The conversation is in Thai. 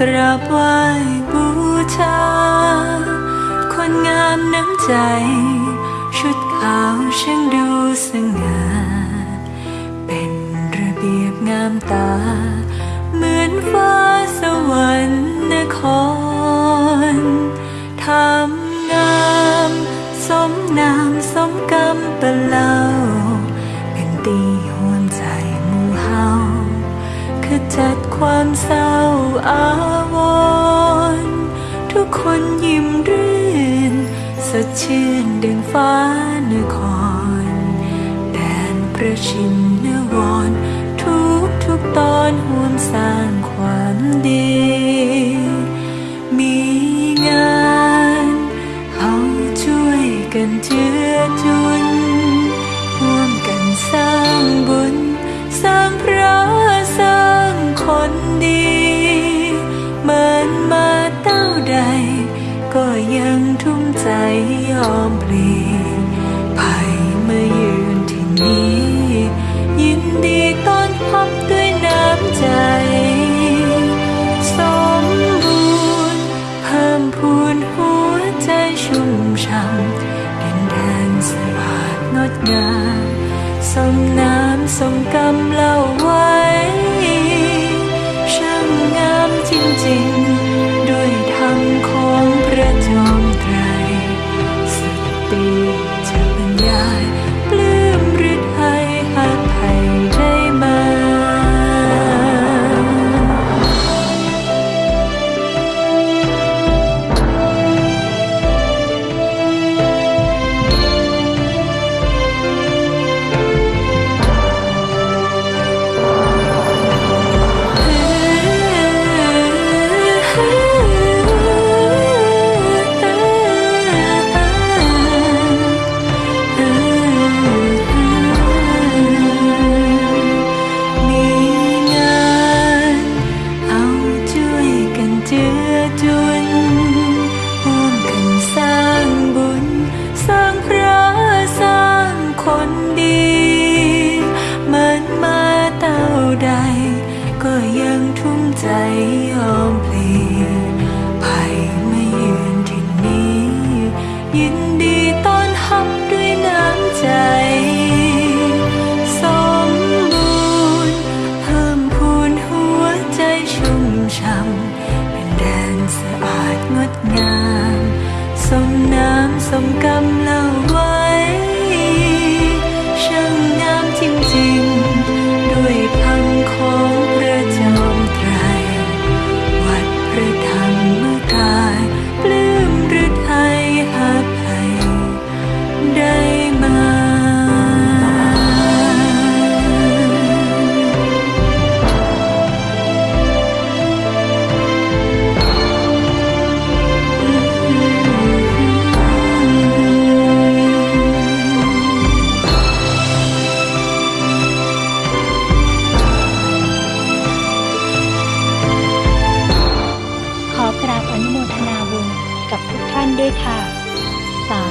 กราบไหว้บูชา คนงามน้ำใจ ชุดขาวช่างดูสง่า เป็นระเบียบงามตา เหมือนฟ้าสวรรค์นครทำงามสมนามสมกรรมปะเล่าเป็นตีหวใจมูเฮาขจัดความเศร้าอา ดชื่นดังฟ้านคร แดนประชินนวร ทุกทุกตอนห่วมสร้างความดี มีงานเอาช่วยกันเจือจุนร่วมกันสร้างบุญ สร้างพระสร้างคนดี ยอมปลีภัยมายืนที่นี้ ยินดีต้อนรับด้วยน้ำใจ สมบูรณ์เพิ่มพูนหัวใจชุ่มช่ำดินแดนสะอาดงดงามสมน้ำสมกำล่า ทุ่มใจยอมพลีภัยมายืนที่นี้ ยินดีต้อนรับด้วยน้ำใจ สมบูรณ์เพิ่มพูนหัวใจชุ่มช่ำเป็นแดนสะอาดงดงามสมน้ำสมกำล่าาบอนุโมทนาบุญกับทุกท่านด้วยค่ะ สา